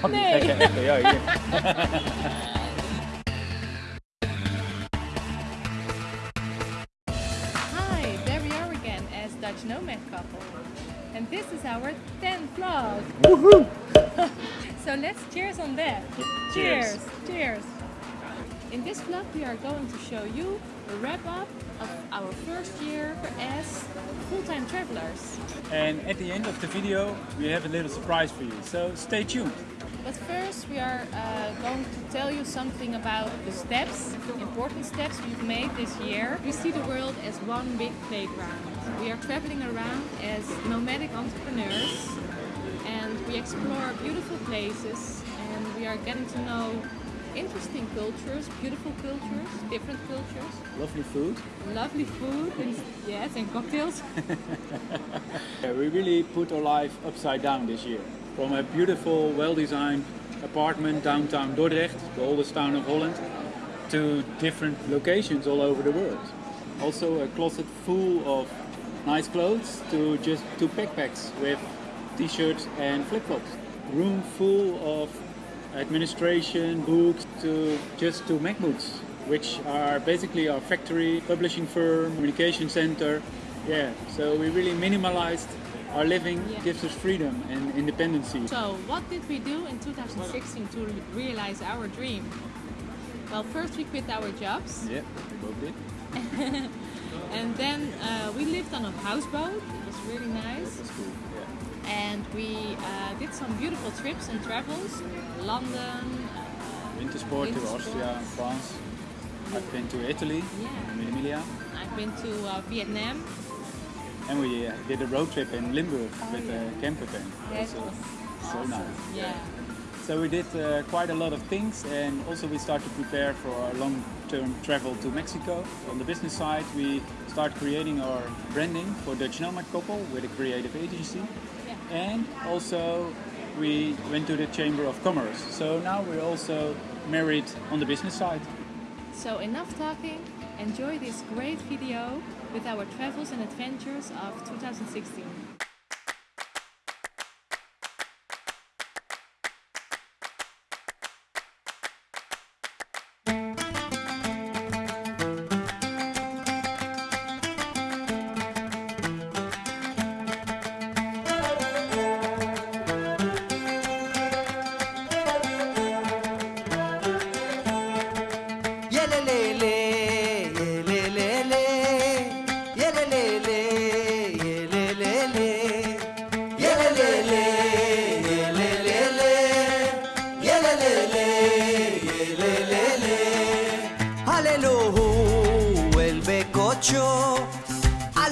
Pak die Nee. gekke echo. Ja, hier. Hi, there we are again as Dutch Nomad couple. And this is our 10th vlog. so let's cheers on that. Cheers. Cheers. Cheers. In this vlog we are going to show you a wrap up of our first year as full-time travelers. And at the end of the video, we have a little surprise for you. So stay tuned. But first we are uh, going to tell you something about the steps, important steps we've made this year. We see the world as one big playground. We are traveling around as nomadic entrepreneurs and we explore beautiful places and we are getting to know interesting cultures, beautiful cultures, different cultures, Lovely food. lovely food and yes and cocktails. Yeah, we really put our life upside down this year. From a beautiful, well-designed apartment downtown Dordrecht, the oldest town of Holland, to different locations all over the world. Also a closet full of nice clothes to just two backpacks with t-shirts and flip-flops. Room full of administration, books, to just two MacBooks, which are basically our factory, publishing firm, communication center. Yeah, so we really minimalized our living, Yeah. gives us freedom and independency. So, what did we do in 2016 to realize our dream? Well, first we quit our jobs, Yeah, we both did. and then uh, we lived on a houseboat. It was really nice, That's cool. Yeah. and we uh, did some beautiful trips and travels. London, uh, Winter sport to Austria. France. I've been to Italy, Yeah. in Emilia, I've been to uh, Vietnam. And we uh, did a road trip in Limburg Oh, with yeah. a camper van. That so awesome. nice. Yeah. So we did uh, quite a lot of things and also we started to prepare for our long-term travel to Mexico. On the business side we start creating our branding for Dutch Nomad Couple with a creative agency Yeah. and also we went to the Chamber of Commerce. So now we're also married on the business side. So enough talking. Enjoy this great video with our travels and adventures of 2016.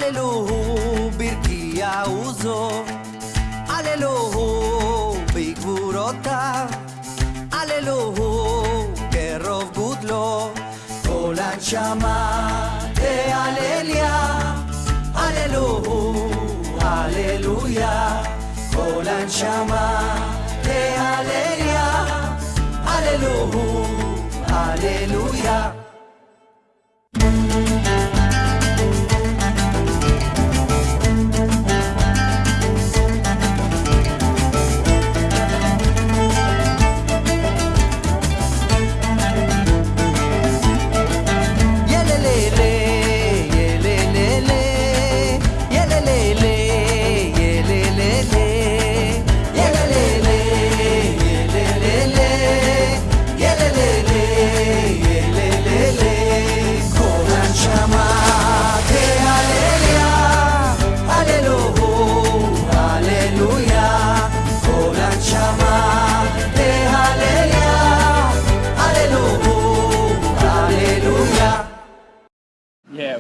Alelu bir uso. uzo. Alelu big burota. Alelu gerov gudlo. Kol Chama, te alelia Alelu Alleluia. Kol hanshama te alelia Alelu Alleluia.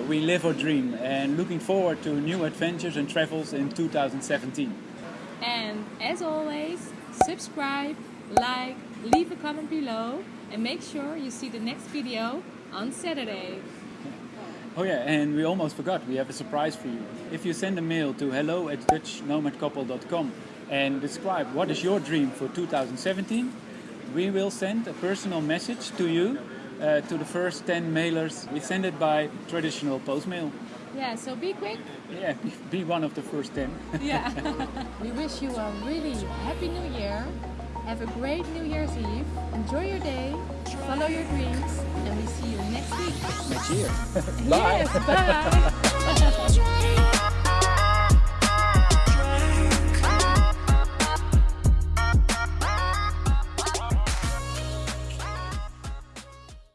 We live our dream and looking forward to new adventures and travels in 2017. And as always, subscribe, like, leave a comment below, and make sure you see the next video on Saturday. Oh yeah, and we almost forgot, we have a surprise for you. If you send a mail to hello at dutchnomadcouple.com and describe what is your dream for 2017, we will send a personal message to you uh, to the first 10 mailers. We send it by traditional post mail. Yeah, so be quick. Yeah, be, be one of the first 10. Yeah. we wish you a really happy new year Have a great New Year's Eve. Enjoy your day. Follow your dreams. And we see you next week. Next year. Bye. Yes, bye.